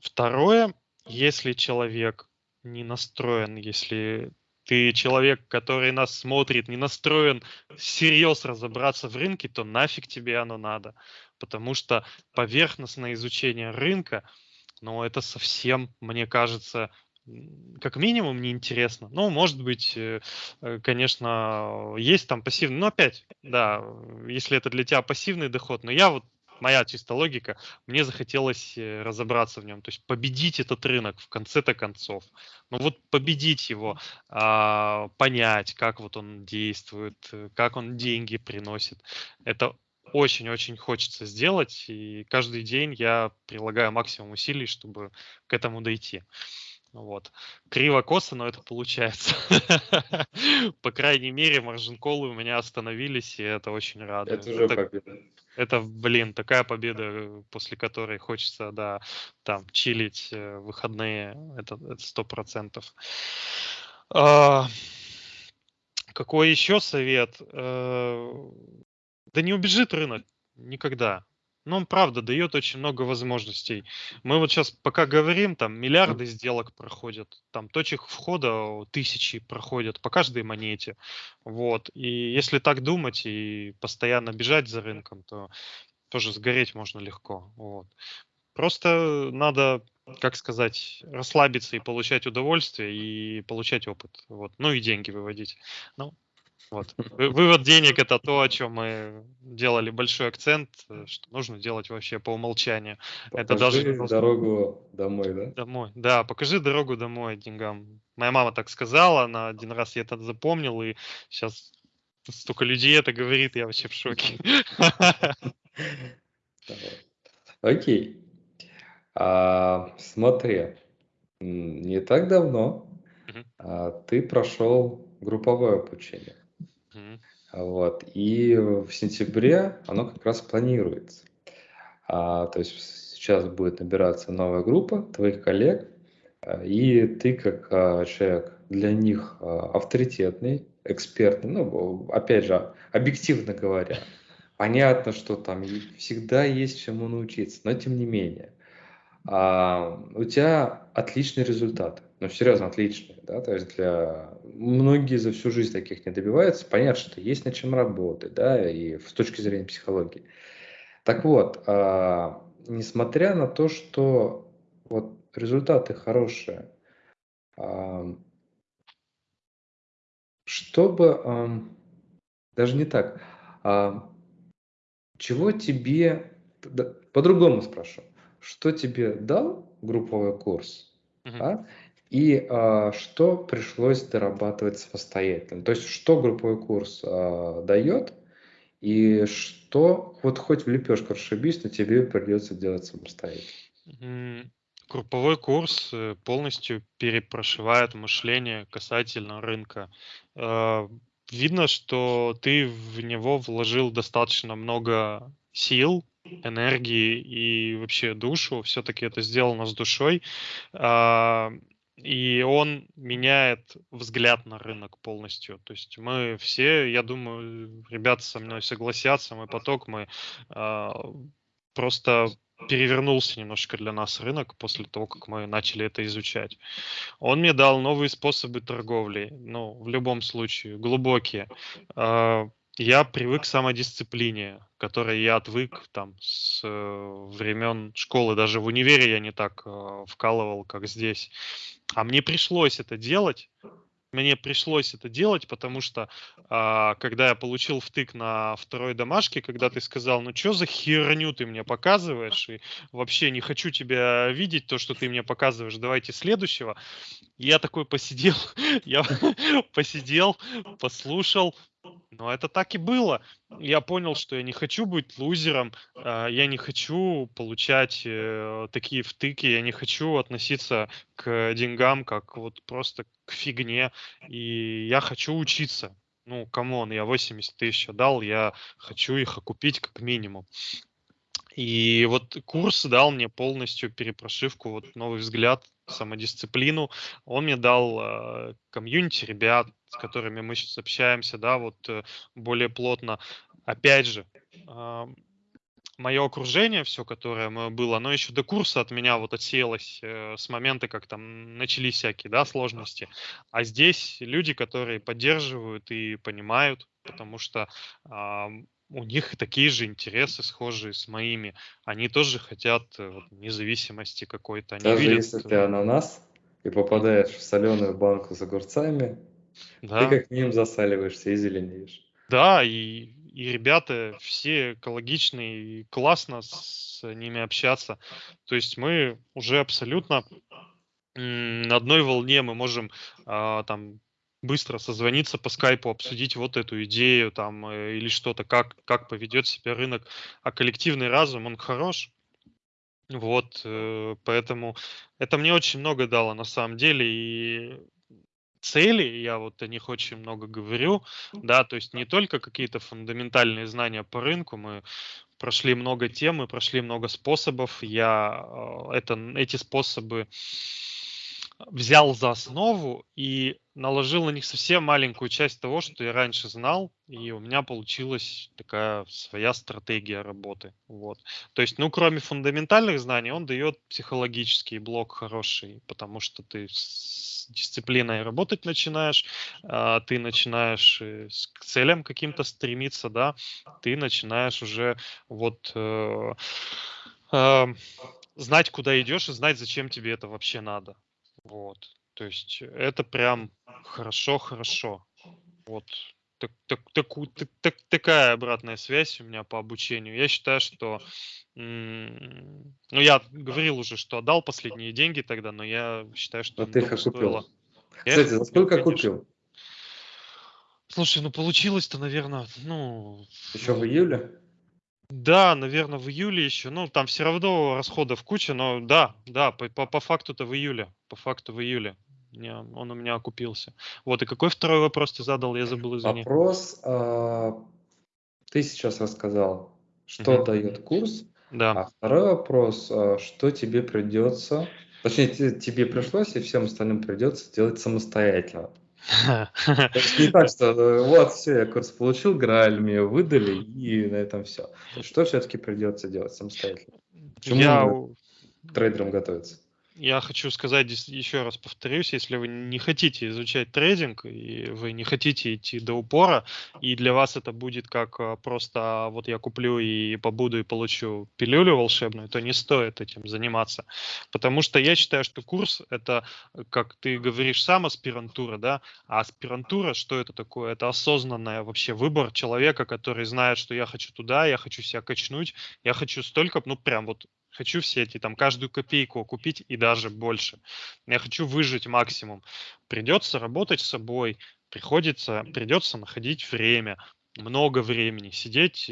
Второе, если человек не настроен, если ты человек, который нас смотрит, не настроен всерьез разобраться в рынке, то нафиг тебе оно надо. Потому что поверхностное изучение рынка, ну, это совсем, мне кажется, как минимум неинтересно. Ну, может быть, э, э, конечно, есть там пассивный, но опять, да, если это для тебя пассивный доход, но я вот моя чисто логика, мне захотелось э, разобраться в нем, то есть победить этот рынок в конце-то концов. Ну вот победить его, а, понять, как вот он действует, э, как он деньги приносит. Это очень-очень хочется сделать, и каждый день я прилагаю максимум усилий, чтобы к этому дойти. Вот. Криво-косо, но это получается. По крайней мере, маржин-колы у меня остановились, и это очень радует. Это уже победа. Это, блин, такая победа, после которой хочется, да, там, чилить э, выходные, это сто процентов. А, какой еще совет? А, да не убежит рынок никогда. Но он, правда, дает очень много возможностей. Мы вот сейчас пока говорим, там миллиарды сделок проходят, там точек входа тысячи проходят по каждой монете. Вот. И если так думать и постоянно бежать за рынком, то тоже сгореть можно легко. Вот. Просто надо, как сказать, расслабиться и получать удовольствие и получать опыт. Вот. Ну и деньги выводить. Ну, вот. Вывод денег это то, о чем мы делали большой акцент, э, что нужно делать вообще по умолчанию. Покажи это даже дорогу домой, да? Домой, да, покажи дорогу домой деньгам. Моя мама так сказала, она один раз я это запомнил, и сейчас столько людей это говорит, я вообще в шоке. Окей. А, смотри, не так давно а, ты прошел групповое обучение. Вот. И в сентябре оно как раз планируется. А, то есть сейчас будет набираться новая группа твоих коллег, а, и ты как а, человек для них а, авторитетный, экспертный, ну, опять же, объективно говоря, понятно, что там всегда есть чему научиться, но тем не менее, а, у тебя отличные результаты, ну, серьезно, отличные, да, то есть для... Многие за всю жизнь таких не добиваются, понятно, что есть над чем работать, да, и с точки зрения психологии. Так вот, а, несмотря на то, что вот результаты хорошие, а, чтобы, даже не так, а, чего тебе, по-другому спрошу, что тебе дал групповой курс, Мгм. а, и а, что пришлось дорабатывать самостоятельно. То есть, что групповой курс а, дает, и что, вот хоть в лепешку расшибись, но тебе придется делать самостоятельно. Групповой курс э, полностью перепрошивает мышление касательно рынка. Э, Видно, что ты в него вложил достаточно много сил, энергии и вообще душу. Все-таки это сделано с душой. И он меняет взгляд на рынок полностью. То есть мы все, я думаю, ребята со мной согласятся, мой поток, мы а, просто перевернулся немножко для нас рынок после того, как мы начали это изучать. Он мне дал новые способы торговли, ну, в любом случае, глубокие. А, Я привык к самодисциплине, которой я отвык там с э, времен школы. Даже в универе я не так э, вкалывал, как здесь. А мне пришлось это делать, мне пришлось это делать, потому что а, когда я получил втык на второй домашке, когда ты сказал, ну что за херню ты мне показываешь, и вообще не хочу тебя видеть, то, что ты мне показываешь, давайте следующего. Я такой посидел, я посидел, послушал, но это так и было. Я понял, что я не хочу быть лузером, а, я не хочу получать э, такие втыки, я не хочу относиться к деньгам как вот просто к фигне, и я хочу учиться. Ну, come on, я 80 тысяч отдал, я хочу их окупить как минимум. И вот курс дал мне полностью перепрошивку, вот новый взгляд, самодисциплину. Он мне дал э, комьюнити ребят, с которыми мы сейчас общаемся, да, вот э, более плотно. Опять же, а, мое окружение, все, которое мое было, оно еще до курса от меня вот отсеялось э, с момента, как там начались всякие, да, сложности. А здесь люди, которые поддерживают и понимают, потому что а, у них такие же интересы, схожие с моими. Они тоже хотят э, вот, независимости какой-то. Они Даже видят, если ты ананас и попадаешь в соленую банку с огурцами, ты да, как минимум засаливаешься и зеленеешь. да, и, и ребята все экологичные, и классно с ними общаться. То есть мы уже абсолютно на одной волне, мы можем а, там быстро созвониться по скайпу, обсудить вот эту идею там э, или что-то, как, как поведет себя рынок. А коллективный разум, он хорош. Вот, э, поэтому это мне очень много дало на самом деле. И цели, я вот о них очень много говорю, да, то есть не только какие-то фундаментальные знания по рынку, мы прошли много тем, мы прошли много способов, я э, это, эти способы взял за основу и наложил на них совсем маленькую часть того, что я раньше знал, и у меня получилась такая своя стратегия работы. Вот. То есть, ну, кроме фундаментальных знаний, он дает психологический блок хороший, потому что ты с дисциплиной работать начинаешь, а, ты начинаешь э, к целям каким-то стремиться, да, ты начинаешь уже вот э, а, знать, куда идешь и знать, зачем тебе это вообще надо. Вот. То есть это прям хорошо-хорошо. Вот. Так, так, таку- так- так- такая обратная связь у меня по обучению. Я считаю, что... Ну, я говорил уже, что отдал последние деньги тогда, но я считаю, что Но ты их стоило. Я их Кстати, за сколько конечно. купил? Слушай, ну получилось-то, наверное, ну, Еще в июле? Да, наверное, в июле еще. Ну, там все равно расходов куча, но да, да, по, по, по факту-то в июле. По факту в июле. Не, он у меня окупился. Вот, и какой второй вопрос ты задал? Я забыл, извини. Вопрос, а, ты сейчас рассказал, что Мгм. дает курс, Да. а второй вопрос, а, что тебе придется, точнее, те- тебе пришлось и всем остальным придется делать самостоятельно. То есть не так, что э, вот, все, я курс получил, Грааль мне выдали, и на этом все. Что все-таки придется делать самостоятельно? Чему Я, трейдерам готовиться? Я хочу сказать еще раз повторюсь, если вы не хотите изучать трейдинг и вы не хотите идти до упора, и для вас это будет как а, просто а, вот я куплю и побуду и получу пилюлю волшебную, то не стоит этим заниматься. Потому что я считаю, что курс это, как ты говоришь, сам аспирантура, да, а аспирантура, что это такое? Это осознанное вообще выбор человека, который знает, что я хочу туда, я хочу себя качнуть, я хочу столько, ну прям вот хочу все эти, там, каждую копейку купить и даже больше. Я хочу выжить максимум. Придется работать с собой, приходится, придется находить время, много времени, сидеть,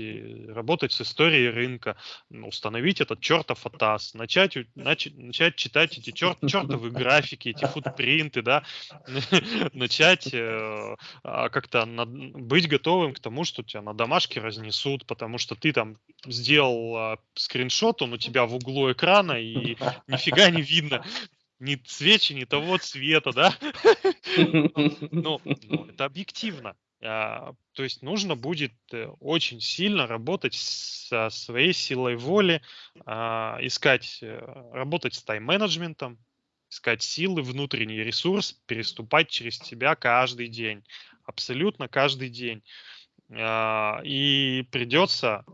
работать с историей рынка, установить этот чертов атас, начать, у- нач- начать читать эти чер, чертовы графики, эти футпринты, да, начать э, а, как-то над- быть готовым к тому, что тебя на домашке разнесут, потому что ты там сделал а, скриншот, он у тебя в углу экрана, и нифига не видно ни свечи, ни того цвета, да? Ну, ну, это объективно. А, То есть нужно будет э, очень сильно работать со своей силой воли, а, искать, э, работать с тайм-менеджментом, искать силы, внутренний ресурс, переступать через себя каждый день. Абсолютно каждый день. А, И придется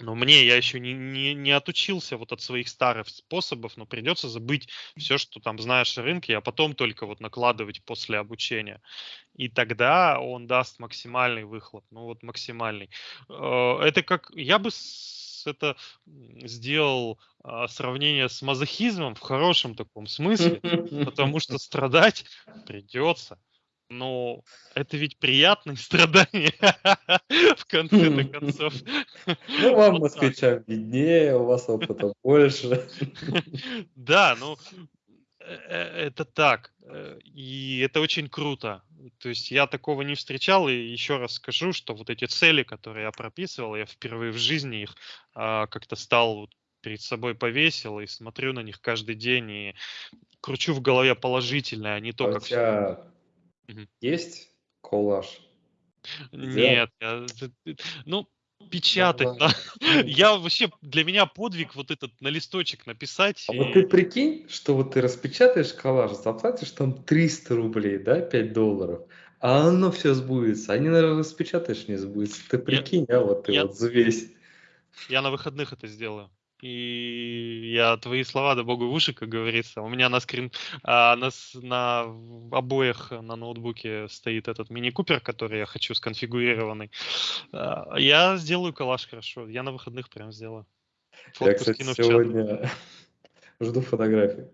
но мне я еще не, не, не отучился вот от своих старых способов, но придется забыть все, что там знаешь о рынке, а потом только вот накладывать после обучения. И тогда он даст максимальный выхлоп, ну вот максимальный. Э, Это как, я бы это сделал а, сравнение с мазохизмом в хорошем таком смысле, потому что страдать придется. Но это ведь приятные страдания в конце-то концов. Ну, вам, москвичам, виднее, у вас опыта больше. Да, ну э, э, это так. э, И это очень круто. То есть я такого не встречал, и еще раз скажу, что вот эти цели, которые я прописывал, я впервые в жизни их а, как-то стал перед собой повесил и смотрю на них каждый день и кручу в голове положительное, а не то, как Мгм. есть коллаж? Нет, я- ну, печатать. На- Я вообще, для меня подвиг вот этот на листочек написать. А вот и- ты прикинь, что вот ты распечатаешь коллаж, заплатишь там 300 рублей, да, 5 долларов, а оно все сбудется. Они, наверное, распечатаешь, не сбудется. Ты прикинь, а вот ты я- вот взвесь. Я на выходных это сделаю. И я твои слова да богу в уши, как говорится. У меня на скрин, а, на, на в- обоях на ноутбуке стоит этот мини-купер, который я хочу сконфигурированный. А, Я сделаю коллаж хорошо. Я на выходных прям сделаю. Я, Фотку кстати, в чат. сегодня жду фотографии.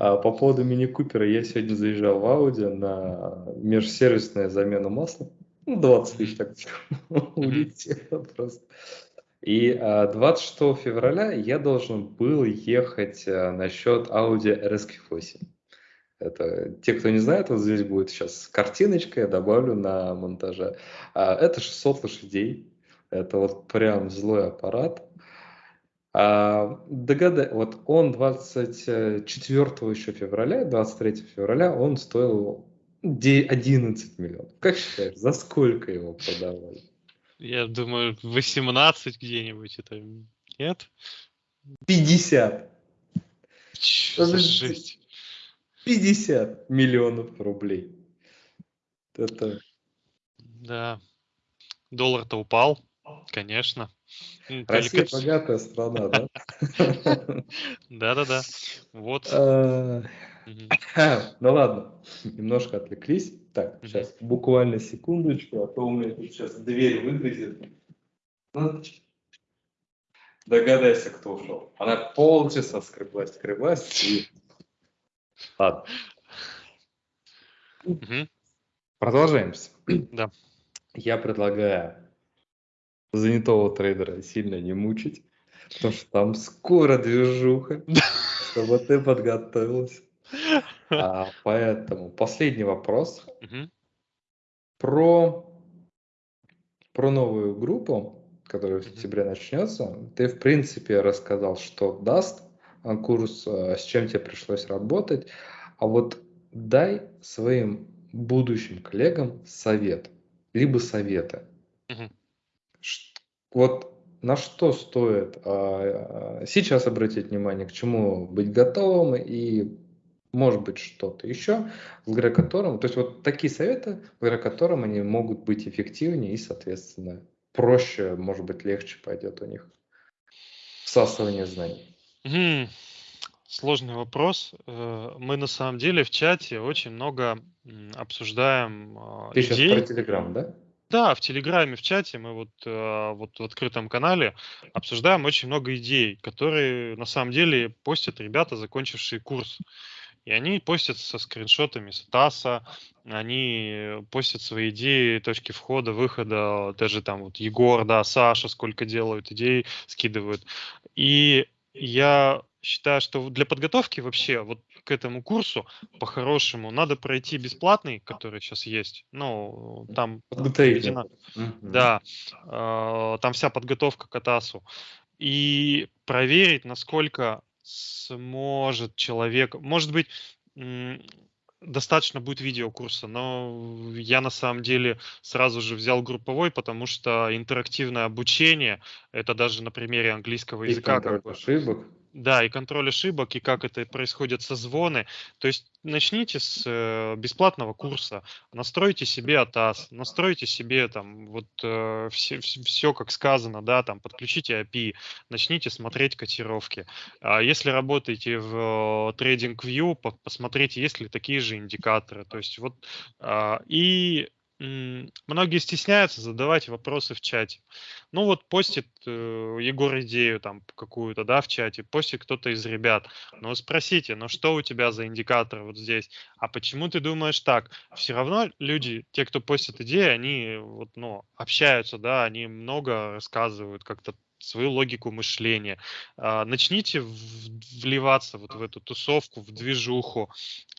А, по поводу мини-купера, я сегодня заезжал в Audi на межсервисную замену масла. Ну, 20 тысяч так улетело просто. И а, 26 февраля я должен был ехать а, на счет Audi RSQ8. Это те, кто не знает, вот здесь будет сейчас картиночка, я добавлю на монтаже. А, это 600 лошадей. Это вот прям злой аппарат. А, догадай, вот он 24 еще февраля, 23 февраля он стоил де- 11 миллионов. Как считаешь, за сколько его продавали? Я думаю, 18 где-нибудь это нет? 50. Чё за жесть? 50 миллионов рублей. Это Да. Доллар-то упал, конечно. Россия коллекци- богатая страна, да? Да-да-да. Вот. Ну ладно, немножко отвлеклись. Так, сейчас буквально секундочку, а то у меня тут сейчас дверь выгрызет. Ну, Догадайся, кто ушел. Она полчаса скреблась, скреблась и... Ладно, Мгм. продолжаемся. Да. Я предлагаю занятого трейдера сильно не мучить, потому что там скоро движуха, чтобы ты подготовился. А, поэтому последний вопрос про, про новую группу, которая в сентябре начнется. Ты, в принципе, рассказал, что даст а, курс, а, с чем тебе пришлось работать. А вот дай своим будущим коллегам совет, либо советы. Вот на что стоит а, сейчас обратить внимание, к чему быть готовым и может быть что-то еще, благодаря которым, то есть вот такие советы, благодаря которым они могут быть эффективнее и, соответственно, проще, может быть, легче пойдет у них всасывание знаний. Мгм. Сложный вопрос. Э, Мы на самом деле в чате очень много обсуждаем а, Ты сейчас про идей. Телеграм, да? Да, в Телеграме, в чате мы вот, э, вот в открытом канале обсуждаем очень много идей, которые на самом деле постят ребята, закончившие курс. И они постят со скриншотами с ТАССа, они постят свои идеи, точки входа, выхода, даже там вот Егор, да, Саша сколько делают идей, скидывают. И я считаю, что для подготовки вообще вот к этому курсу по-хорошему надо пройти бесплатный, который сейчас есть. Ну, там Подготовительный. да, э, там вся подготовка к АТАСу. И проверить, насколько сможет человек... Может быть, достаточно будет видеокурса, но я на самом деле сразу же взял групповой, потому что интерактивное обучение, это даже на примере английского И языка, контроль как бы, ошибок. Да, и контроль ошибок, и как это происходит созвоны. То есть начните с э, бесплатного курса, настройте себе АТАС, настройте себе там вот э, все, все, как сказано, да, там подключите API, начните смотреть котировки. А если работаете в э, TradingView, по- посмотрите, есть ли такие же индикаторы. То есть вот а, и многие стесняются задавать вопросы в чате. Ну вот постит э, Егор идею там какую-то, да, в чате, постит кто-то из ребят. Ну спросите, ну что у тебя за индикатор вот здесь? А почему ты думаешь так? Все равно люди, те, кто постит идеи, они вот, ну, общаются, да, они много рассказывают как-то свою логику мышления. А, начните вливаться вот в эту тусовку, в движуху.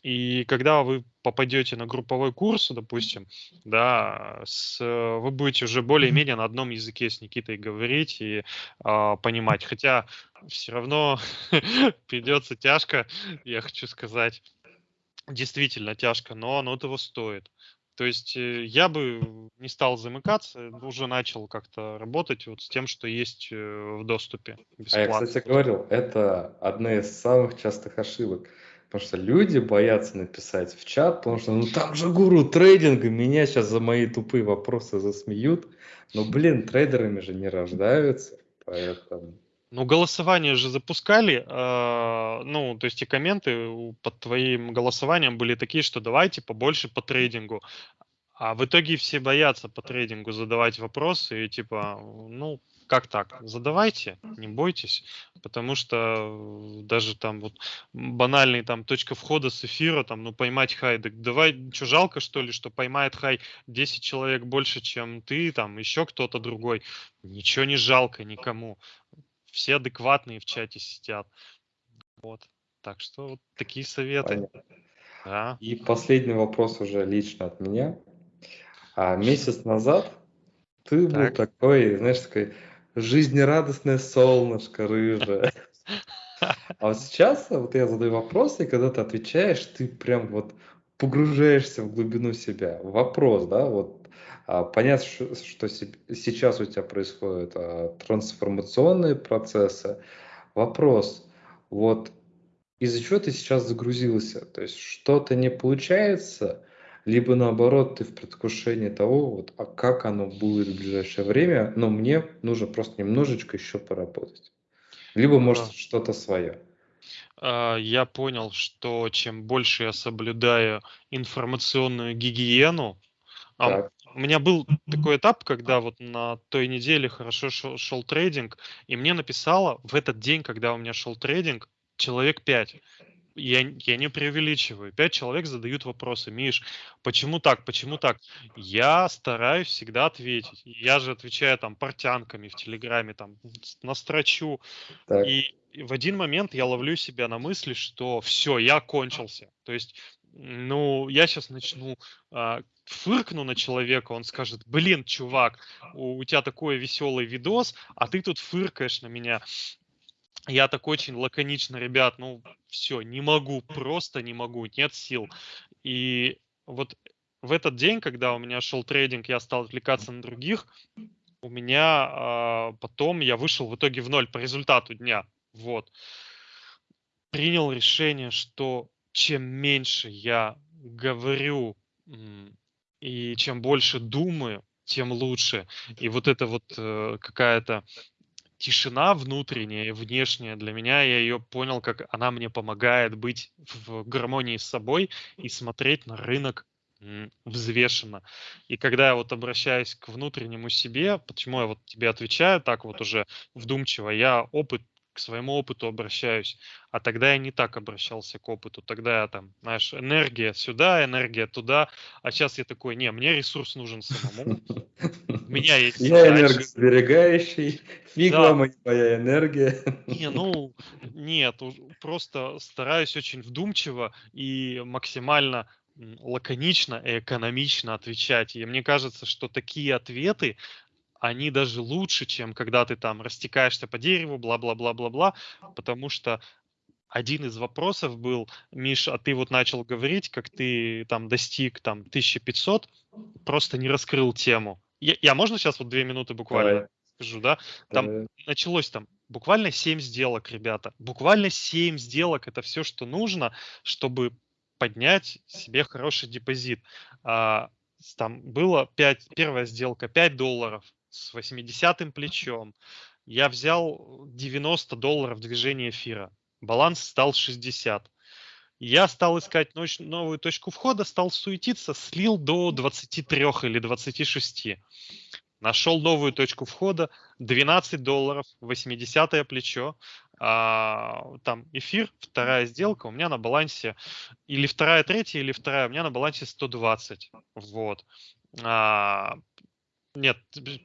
И когда вы попадете на групповой курс, допустим, да, с, э, вы будете уже более-менее на одном языке с Никитой говорить и а, понимать. Хотя все равно придется тяжко, я хочу сказать, действительно тяжко, но оно того стоит. То есть э, я бы не стал замыкаться, уже начал как-то работать вот с тем, что есть э, в доступе А я, бесплатно. кстати, говорил, это одна из самых частых ошибок. Потому что люди боятся написать в чат, потому что ну там же гуру трейдинга, меня сейчас за мои тупые вопросы засмеют. Но, блин, трейдерами же не рождаются, поэтому... Ну, голосование же запускали, а, ну, то есть и комменты под твоим голосованием были такие, что давайте побольше по трейдингу. А в итоге все боятся по трейдингу задавать вопросы и типа, ну, как так? Задавайте, не бойтесь, потому что э, даже там вот банальный там точка входа с эфира, там, ну, поймать хай, так давай, что, жалко что ли, что поймает хай 10 человек больше, чем ты, там, еще кто-то другой. Ничего не жалко никому. Все адекватные в чате сидят. Вот. Так что вот такие советы. Понятно. Да. И последний вопрос уже лично от меня. А месяц назад ты был Так. такой, знаешь, такой жизнерадостное солнышко рыжее. А вот сейчас вот я задаю вопросы, и когда ты отвечаешь, ты прям вот погружаешься в глубину себя. Вопрос, да, вот понятно, что, что се- сейчас у тебя происходят а, трансформационные процессы. Вопрос, вот из-за чего ты сейчас загрузился? То есть что-то не получается, либо наоборот ты в предвкушении того, вот, а как оно будет в ближайшее время, но мне нужно просто немножечко еще поработать. Либо, может, А. что-то свое. А, Я понял, что чем больше я соблюдаю информационную гигиену, а Так, у меня был такой этап, когда вот на той неделе хорошо шел, шел трейдинг, и мне написало в этот день, когда у меня шел трейдинг, человек 5. я, я не преувеличиваю. Пять человек задают вопросы. Миш, почему так, почему так? Я стараюсь всегда ответить. Я же отвечаю там портянками в Телеграме, там, настрочу. Так. И в один момент я ловлю себя на мысли, что все, я кончился. То есть, ну, я сейчас начну а, фыркну на человека, он скажет, блин, чувак, у, у тебя такой веселый видос, а ты тут фыркаешь на меня. Я так очень лаконично, ребят, ну все, не могу, просто не могу, нет сил. И вот в этот день, когда у меня шел трейдинг, я стал отвлекаться на других, у меня а, потом я вышел в итоге в ноль по результату дня. Вот. Принял решение, что чем меньше я говорю и чем больше думаю, тем лучше. И вот это вот э, какая-то тишина внутренняя и внешняя для меня, я ее понял, как она мне помогает быть в гармонии с собой и смотреть на рынок взвешенно. И когда я вот обращаюсь к внутреннему себе, почему я вот тебе отвечаю так вот уже вдумчиво, я опыт к своему опыту обращаюсь. А тогда я не так обращался к опыту. Тогда я там, знаешь, энергия сюда, энергия туда. А сейчас я такой, не, мне ресурс нужен самому. У меня есть Я энергосберегающий, фиг да. вам моя энергия. Не, ну, нет, просто стараюсь очень вдумчиво и максимально лаконично и экономично отвечать. И мне кажется, что такие ответы, они даже лучше, чем когда ты там растекаешься по дереву, бла-бла-бла-бла-бла, потому что один из вопросов был, Миш, а ты вот начал говорить, как ты там достиг там 1500, просто не раскрыл тему. Я, я можно сейчас вот две минуты буквально Давай. скажу, да? Там Давай. началось там буквально 7 сделок, ребята. Буквально 7 сделок, это все, что нужно, чтобы поднять себе хороший депозит. А, там было 5, первая сделка 5 долларов, с 80-м плечом. Я взял 90 долларов движения эфира. Баланс стал 60. Я стал искать новую точку входа, стал суетиться, слил до 23 или 26. Нашел новую точку входа, 12 долларов, 80 плечо. А, там эфир, вторая сделка, у меня на балансе, или вторая, третья, или вторая, у меня на балансе 120. Вот. А, нет,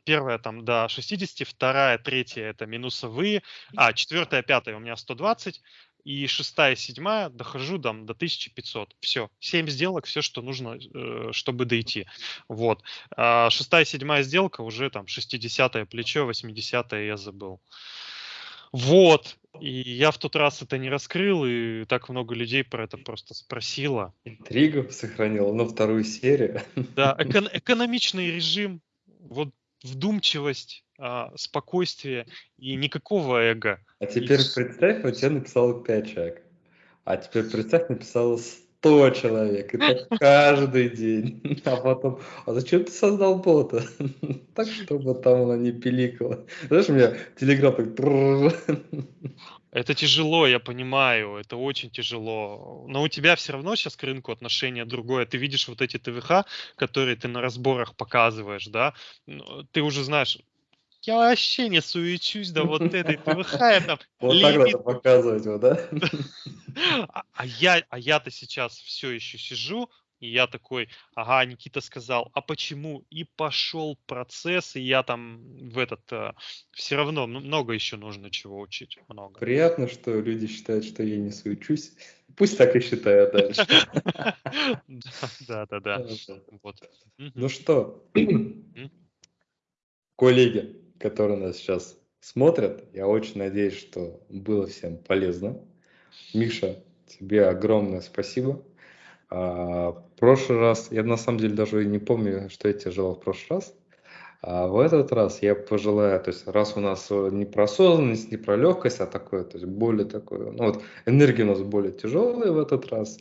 первая там до 60, вторая, третья это минусовые, а четвертая, пятая у меня 120, и шестая, седьмая дохожу там до 1500. Все, 7 сделок, все, что нужно, э, чтобы дойти. Вот. А шестая, седьмая сделка уже там 60 плечо, 80 я забыл. Вот. И я в тот раз это не раскрыл, и так много людей про это просто спросило. Интригу сохранил, но вторую серию. Да, эко- экономичный режим, вот вдумчивость, а, спокойствие и никакого эго. А теперь и... представь, вот тебе написал 5 человек, а теперь представь, написало 100 человек, и так каждый день. А потом, а зачем ты создал бота? Так, чтобы там она не пиликала. Знаешь, у меня телеграм так... Это тяжело, я понимаю, это очень тяжело. Но у тебя все равно сейчас к рынку отношение другое. Ты видишь вот эти ТВХ, которые ты на разборах показываешь, да? Ты уже знаешь, я вообще не суечусь до вот этой ТВХ. там вот так надо показывать его, да? А, а я, а я-то сейчас все еще сижу, и я такой, ага, Никита сказал, а почему? И пошел процесс, и я там в этот... Э, все равно много еще нужно чего учить, много. Приятно, что люди считают, что я не суечусь. Пусть так и считают дальше. Да, да, да. Ну что, коллеги, которые нас сейчас смотрят, я очень надеюсь, что было всем полезно. Миша, тебе огромное спасибо. А, в прошлый раз, я на самом деле даже не помню, что я тебе желал в прошлый раз. А в этот раз я пожелаю, то есть раз у нас не про осознанность, не про легкость, а такое, то есть более такое, ну вот энергия у нас более тяжелая в этот раз,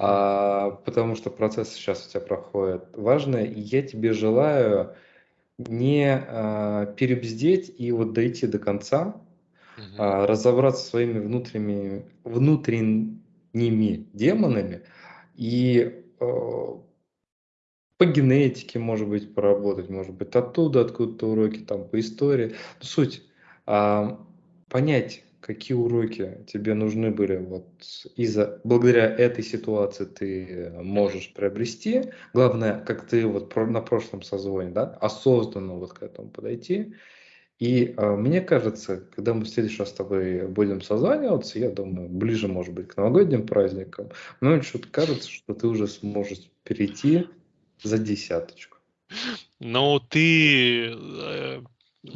а, потому что процесс сейчас у тебя проходит важный, и я тебе желаю не а, перебздеть и вот дойти до конца, а, разобраться своими внутренними, внутренними демонами, и э, по генетике, может быть, поработать, может быть, оттуда, откуда-то уроки, там, по истории. Но суть, э, понять, какие уроки тебе нужны были вот из-за благодаря этой ситуации ты можешь приобрести. Главное, как ты вот на прошлом созвоне, да, осознанно вот к этому подойти. И э, мне кажется, когда мы в следующий раз с тобой будем созваниваться, я думаю, ближе, может быть, к новогодним праздникам, мне что-то кажется, что ты уже сможешь перейти за десяточку. Ну, ты э,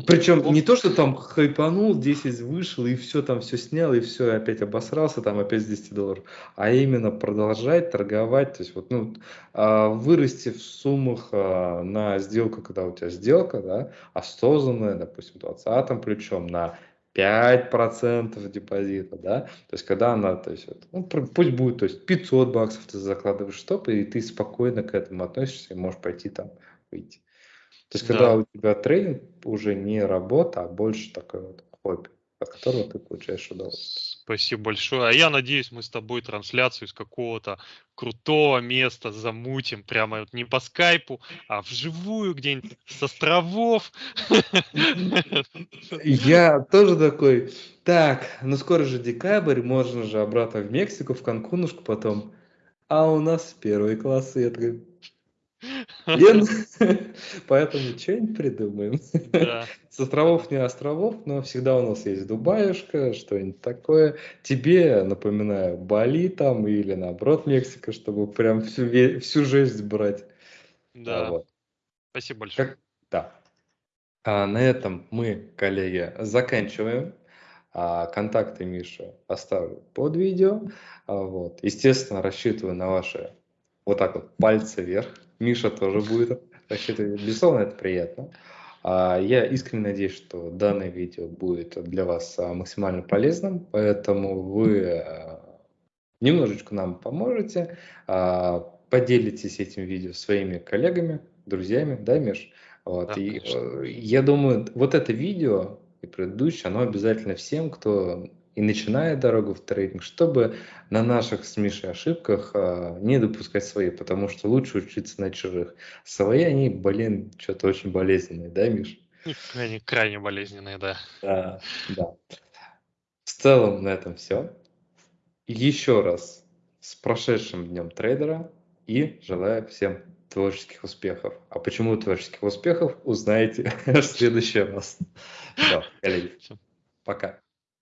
причем не то, что там хайпанул, 10 вышел, и все там все снял, и все, опять обосрался, там опять с 10 долларов. А именно продолжать торговать, то есть вот, ну, а, вырасти в суммах а, на сделку, когда у тебя сделка, да, осознанная, допустим, 20 плечом на 5% депозита, да, то есть когда она, то есть, ну, пусть будет, то есть 500 баксов ты закладываешь стоп, и ты спокойно к этому относишься и можешь пойти там выйти. То есть, когда у тебя трейдинг уже не работа, а больше такое вот хобби, от которого ты получаешь удовольствие. Спасибо большое. А я надеюсь, мы с тобой трансляцию из какого-то крутого места замутим. Прямо вот не по скайпу, а вживую где-нибудь с островов. Я тоже такой, так, ну скоро же декабрь, можно же обратно в Мексику, в Канкунушку потом. А у нас первый класс, я такой, Поэтому что-нибудь придумаем. С островов не островов, но всегда у нас есть Дубаюшка, что-нибудь такое. Тебе, напоминаю, Бали там или наоборот Мексика, чтобы прям всю, всю жесть брать. Да. Вот. Спасибо большое. Как... Да. А на этом мы, коллеги, заканчиваем. А контакты Миши оставлю под видео. А вот. Естественно, рассчитываю на ваши вот так вот пальцы вверх Миша тоже будет рассчитывать. Безусловно, это приятно. А, я искренне надеюсь, что данное видео будет для вас а, максимально полезным, поэтому вы а, немножечко нам поможете, поделитесь этим видео своими коллегами, друзьями, да, Миш? Вот. Да, и э, я думаю, вот это видео и предыдущее, оно обязательно всем, кто и начиная дорогу в трейдинг, чтобы на наших с Мишей ошибках а, не допускать свои, потому что лучше учиться на чужих. Свои они, блин, что-то очень болезненные, да, Миш? Они крайне болезненные, да. Да, да. В целом на этом все. Еще раз с прошедшим днем трейдера и желаю всем творческих успехов. А почему творческих успехов, узнаете в следующий раз. Все, коллеги. Пока.